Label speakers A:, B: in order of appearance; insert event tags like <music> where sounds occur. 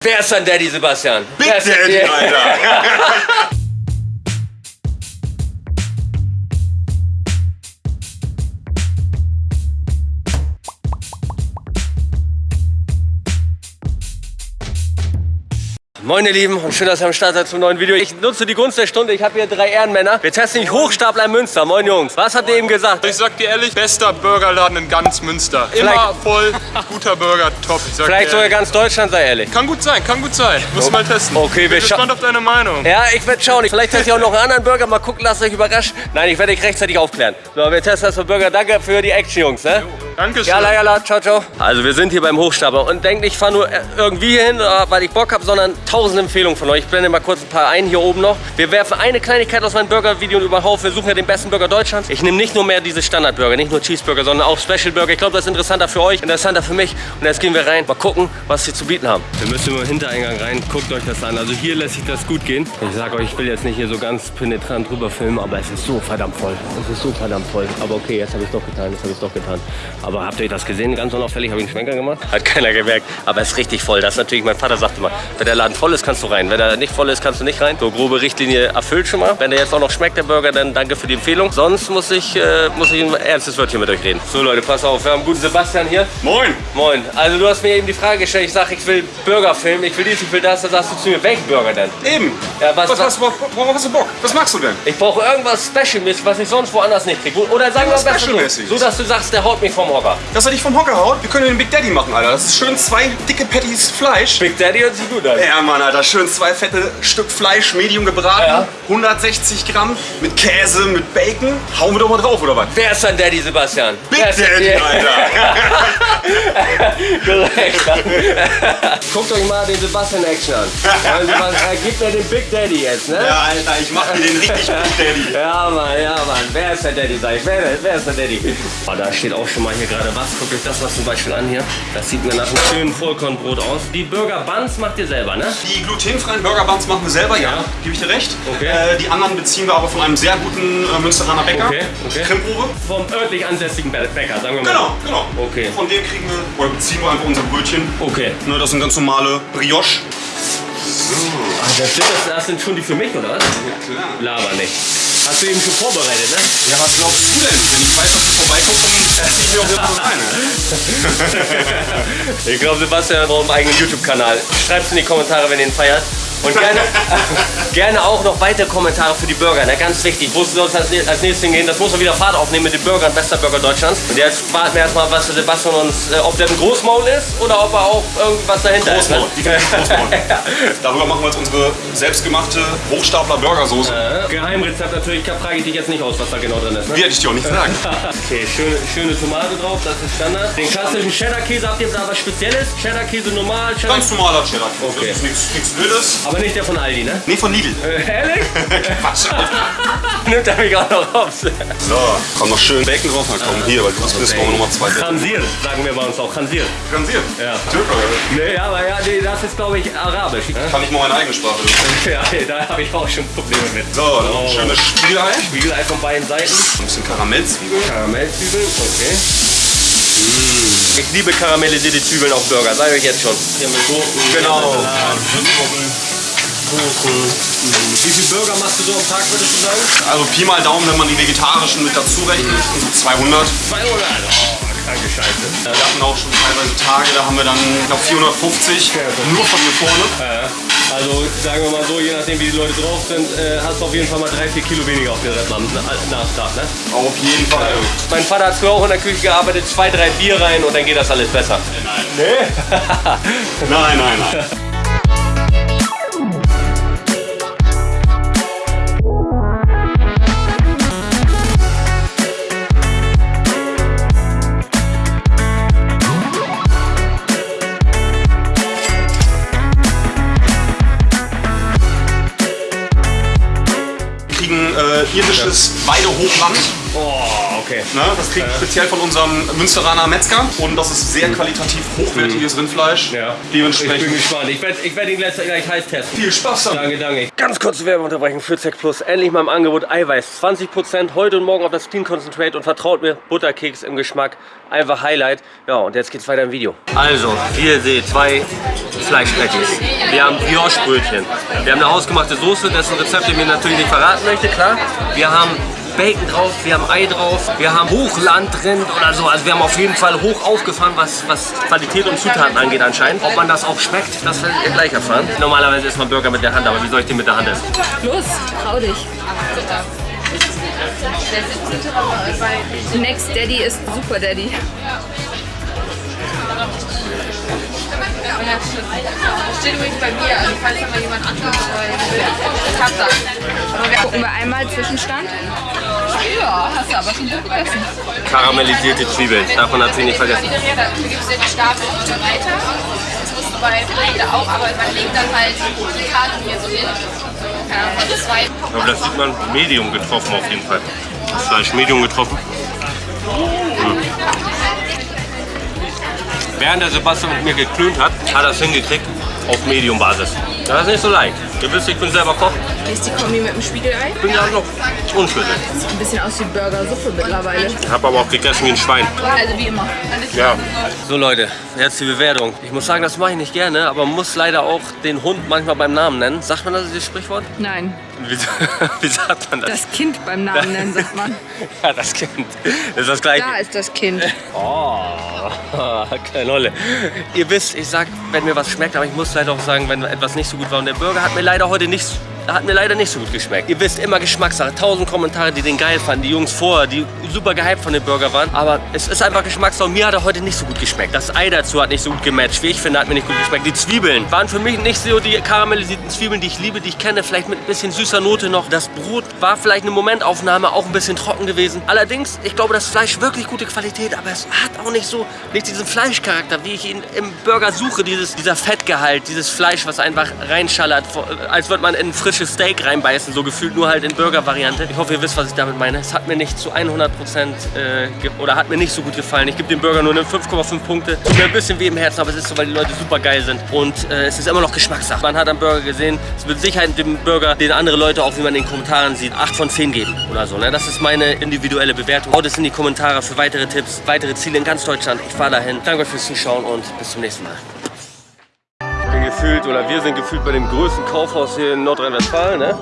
A: Wer ist dein Daddy, Sebastian?
B: Big Daddy, Alter. <laughs>
A: Moin ihr Lieben und schön, dass ihr am Start seid zum neuen Video. Ich nutze die Gunst der Stunde, ich habe hier drei Ehrenmänner. Wir testen nicht Hochstapler in Münster. Moin Jungs, was habt ihr eben gesagt?
C: Ich sag dir ehrlich, bester Burgerladen in ganz Münster. Immer voll, guter Burger, top.
A: Vielleicht sogar ganz Deutschland, sei ehrlich.
C: Kann gut sein, kann gut sein. Muss mal testen.
A: Okay, wir
C: Bin gespannt auf deine Meinung.
A: Ja, ich werde schauen. Vielleicht teste ich auch noch einen anderen Burger. Mal gucken, lasst euch überraschen. Nein, ich werde dich rechtzeitig aufklären. So, wir testen das für Burger. Danke für die Action, Jungs. Ne?
C: Dankeschön.
A: Jalla, jalla, ciao, ciao. Also wir sind hier beim Hochstapler und denkt nicht, ich fahre nur irgendwie hier hin, äh, weil ich Bock habe, sondern tausend Empfehlungen von euch. Ich blende mal kurz ein paar ein hier oben noch. Wir werfen eine Kleinigkeit aus meinem Burger-Video über den Haufen. Wir suchen ja den besten Burger Deutschlands. Ich nehme nicht nur mehr diese Standardburger, nicht nur Cheeseburger, sondern auch Special Burger. Ich glaube, das ist interessanter für euch, interessanter für mich. Und jetzt gehen wir rein, mal gucken, was sie zu bieten haben. Wir müssen über den Hintereingang rein. Guckt euch das an. Also hier lässt sich das gut gehen. Ich sage euch, ich will jetzt nicht hier so ganz penetrant drüber filmen, aber es ist so verdammt voll. Es ist so verdammt voll. Aber okay, jetzt habe ich es doch getan, jetzt habe ich es doch getan. Aber habt ihr euch das gesehen? Ganz unauffällig habe ich einen Schwenker gemacht. Hat keiner gemerkt. Aber es ist richtig voll. Das ist natürlich, mein Vater sagte immer, wenn der Laden voll ist, kannst du rein. Wenn er nicht voll ist, kannst du nicht rein. So grobe Richtlinie erfüllt schon mal. Wenn der jetzt auch noch schmeckt, der Burger, dann danke für die Empfehlung. Sonst muss ich, äh, muss ich ein ernstes Wörtchen mit euch reden. So Leute, pass auf, wir haben einen guten Sebastian hier.
B: Moin.
A: Moin. Also du hast mir eben die Frage gestellt, ich sage, ich will Burger filmen, ich will dies, ich will das. Da sagst du zu mir, welchen Burger denn?
B: Eben.
A: Ja, was-
B: was, was, worauf hast du Bock? Was magst du denn?
A: Ich brauche irgendwas Special-mäßig, was ich sonst woanders nicht kriege. Oder sagen wir besten so, dass du sagst, der haut mich vom Hocker.
B: Dass er dich vom Hocker haut? Wir können den Big Daddy machen, Alter. Das ist schön zwei dicke Patties Fleisch.
A: Big Daddy hört sich gut an.
B: Ja, Mann, Alter. Schön zwei fette Stück Fleisch, medium gebraten.
A: Ja.
B: 160 Gramm mit Käse, mit Bacon. Hauen wir doch mal drauf, oder was?
A: Wer ist dein Daddy, Sebastian?
B: Big
A: Wer ist dein
B: Daddy, Alter. <laughs>
A: Korrekt. Guckt euch mal den Sebastian Action an. Ja, <laughs> Sebastian, er gibt mir den Big Daddy jetzt, ne?
B: Ja, Alter, ich mach dir den richtig Big Daddy.
A: Ja, Mann, ja, Mann. Wer ist der Daddy, sag ich? Wer, wer ist der Daddy? Oh, da steht auch schon mal hier gerade was. Guckt euch das was zum Beispiel an hier. Das sieht mir nach einem schönen Vollkornbrot aus. Die Burger Buns macht ihr selber, ne?
B: Die glutenfreien Burger Buns machen wir selber, ja.
A: Ja.
B: Gebe ich dir recht.
A: Okay.
B: Äh, die anderen beziehen wir aber von einem sehr guten äh, Münsteraner Bäcker.
A: Okay, okay.
B: Krimprobe.
A: Vom örtlich ansässigen Bä- Bäcker, sagen wir mal.
B: Genau, genau.
A: Okay.
B: Von dem kriegen wir, oder beziehen wir einfach unser Brötchen.
A: Okay.
B: Ne, das sind ganz normale Brioche.
A: Ah, das, sind, das, das sind schon die für mich, oder was?
B: klar.
A: Laber nicht. Hast du eben schon vorbereitet, ne?
B: Ja, was glaubst du denn? Wenn ich weiß, dass du vorbeikommst, dann esse ich mir auch irgendwo rein. <laughs>
A: Ich glaube, Sebastian hat auch einen eigenen YouTube-Kanal. Schreibt es in die Kommentare, wenn ihr ihn feiert. Und gerne, <laughs> gerne auch noch weitere Kommentare für die Burger. Ne? Ganz wichtig. Wo soll es als, als nächstes hingehen? Das muss man wieder Fahrt aufnehmen mit den Burgern, bester Burger Deutschlands. Und jetzt warten wir erstmal, was Sebastian uns, äh, ob der ein Großmaul ist oder ob er auch irgendwas dahinter
B: Großmaul,
A: ist.
B: ich Großmaul. <laughs> Darüber machen wir jetzt unsere selbstgemachte Hochstapler Burgersoße.
A: Ne? Geheimrezept natürlich, da frage ich dich jetzt nicht aus, was da genau drin ist. Ne?
B: Wie hätte ich dir auch nicht sagen. <laughs>
A: Okay, schöne, schöne Tomate drauf, das ist Standard. Den klassischen Cheddar-Käse, habt ihr da was Spezielles? Cheddar-Käse normal, Cheddar
B: Ganz normaler Cheddar.
A: Okay.
B: Das ist nichts, nichts Wildes.
A: Aber nicht der von Aldi, ne?
B: Nee, von Lidl.
A: Äh, ehrlich? <laughs>
B: Quatsch. <laughs>
A: Nimmt er mich auch noch auf.
B: So, komm noch schön Bacon drauf. Na komm, hier, weil du bist, nochmal zwei Bacon.
A: Khansir, sagen wir bei uns auch. Khansir.
B: Khansir.
A: Ja.
B: Türke.
A: Nee, aber ja, nee, das ist glaube ich arabisch.
B: Kann ich mal meine eigene Sprache. <laughs>
A: Ja, nee, da habe ich auch schon Probleme mit.
B: So, dann noch ein schönes Spiegelei.
A: Spiegelei von beiden Seiten.
B: Ein bisschen Karamellzwiebeln.
A: Karamellzwiebeln, okay. Ich liebe karamellisierte Zwiebeln auf Burger, sage ich jetzt schon. Hier mit Gurken,
B: Genau.
A: Kuchen. Wie viele Burger machst du so am Tag, würdest du sagen?
B: Also Pi mal Daumen, wenn man die vegetarischen mit dazu rechnet, so 200.
A: 200. Oh, kranke Scheiße.
B: Wir hatten auch schon teilweise Tage, da haben wir dann, ich glaube, 450 nur von hier vorne.
A: Also sagen wir mal so, je nachdem wie die Leute drauf sind, äh, hast du auf jeden Fall mal 3-4 Kilo weniger auf den Rippen am Na- Nachstart. Ne?
B: Auf jeden Fall.
A: Mein Vater hat früher auch in der Küche gearbeitet, zwei, drei Bier rein und dann geht das alles besser.
B: Nein, <laughs> nein, nein. Wir <laughs> kriegen äh, irisches Weidehochland.
A: Oh, Okay.
B: Ne, das kriegt speziell von unserem Münsteraner Metzger und das ist sehr qualitativ hochwertiges Rindfleisch.
A: Mhm. Ja. Ich
B: Dementsprechend
A: bin gespannt. Ich werde ich werd ihn gleich, gleich heiß testen.
B: viel Spaß damit.
A: Danke, danke. Ganz kurze Werbeunterbrechung für Zack Plus. Endlich mal im Angebot Eiweiß. 20% heute und morgen auf das Clean Concentrate und vertraut mir, Butterkeks im Geschmack. Einfach Highlight. Ja, und jetzt geht's weiter im Video. Also, wie ihr seht, zwei Fleischpatties. Wir haben Brioche-Brötchen. Wir haben eine hausgemachte Soße, dessen Rezept ich mir natürlich nicht verraten möchte, klar. Wir haben Bacon drauf, wir haben Ei drauf, wir haben Hochlandrind oder so. Also wir haben auf jeden Fall hoch aufgefahren, was, was Qualität und Zutaten angeht anscheinend. Ob man das auch schmeckt, das werdet ihr gleich erfahren. Normalerweise isst man Burger mit der Hand, aber wie soll ich den mit der Hand essen?
D: Los, trau dich. Next Daddy ist Super Daddy.
E: Steht übrigens bei mir, also falls da mal jemand anderes ich hab das. Aber wir
D: Gucken wir einmal Zwischenstand.
E: Ja, hast du aber schon gut gegessen.
A: Karamellisierte Zwiebeln, darf man natürlich nicht vergessen.
E: Du gibst den Stapel weiter. Das musst du bei Blade auch, aber man legt dann halt die Karte hier so hin.
A: Aber das sieht man Medium getroffen auf jeden Fall. Das Fleisch Medium getroffen. Hm. Während der Sebastian mit mir geklönt hat, hat er es hingekriegt auf Medium-Basis. Das ist nicht so leicht. Ihr wisst, ich bin selber Koch.
D: Hier ist die Kombi mit dem Spiegelei.
A: Ich bin ja noch unschlüssig.
D: Sieht ein bisschen aus wie Burgersuppe mittlerweile.
A: Ich habe aber auch gegessen wie ein Schwein.
D: Also wie immer.
A: Ja. So Leute, jetzt die Bewertung. Ich muss sagen, das mache ich nicht gerne, aber man muss leider auch den Hund manchmal beim Namen nennen. Sagt man das, dieses Sprichwort?
D: Nein,
A: Wie, <laughs> wie sagt man das?
D: das Kind beim Namen nennen, sagt man. <laughs>
A: ja, das Kind. Das ist das gleiche.
D: Da ist das Kind. <laughs>
A: Oh, keine Rolle. Ihr wisst, ich sag, wenn mir was schmeckt, aber ich muss leider auch sagen, wenn etwas nicht so gut war. Und der Burger hat mir leider heute nicht, hat mir leider nicht so gut geschmeckt. Ihr wisst, immer Geschmackssache. Tausend Kommentare, die den geil fanden. Die Jungs vorher, die super gehypt von dem Burger waren. Aber es ist einfach Geschmackssache. Mir hat er heute nicht so gut geschmeckt. Das Ei dazu hat nicht so gut gematcht. Wie ich finde, hat mir nicht gut geschmeckt. Die Zwiebeln waren für mich nicht so die karamellisierten Zwiebeln, die ich liebe, die ich kenne. Vielleicht mit ein bisschen süßer Note noch. Das Brot war vielleicht eine Momentaufnahme, auch ein bisschen trocken gewesen. Allerdings, ich glaube, das Fleisch wirklich gute Qualität, aber es hat auch nicht so, nicht diesen Fleischcharakter, wie ich ihn im Burger suche. Dieses, dieser Fettgehalt, dieses Fleisch, was einfach reinschallert, als würde man in ein frisches Steak reinbeißen, so gefühlt nur halt in Burger-Variante. Ich hoffe, ihr wisst, was ich damit meine. Es hat mir nicht zu 100 Prozent äh, ge- oder hat mir nicht so gut gefallen. Ich gebe dem Burger nur eine 5,5 Punkte. Tut mir ein bisschen weh im Herzen, aber es ist so, weil die Leute super geil sind. Und äh, es ist immer noch Geschmackssache. Man hat am Burger gesehen, es wird Sicherheit dem Burger, den andere Leute auch, wie man in den Kommentaren sieht, 8 von 10 geben oder so. Ne? Das ist meine individuelle Bewertung. Haut es in die Kommentare für weitere Tipps, weitere Ziele in ganz Deutschland. Ich fahre dahin. Danke euch fürs Zuschauen und bis zum nächsten Mal. Gefühlt, oder wir sind gefühlt bei dem größten Kaufhaus hier in Nordrhein-Westfalen. Ne?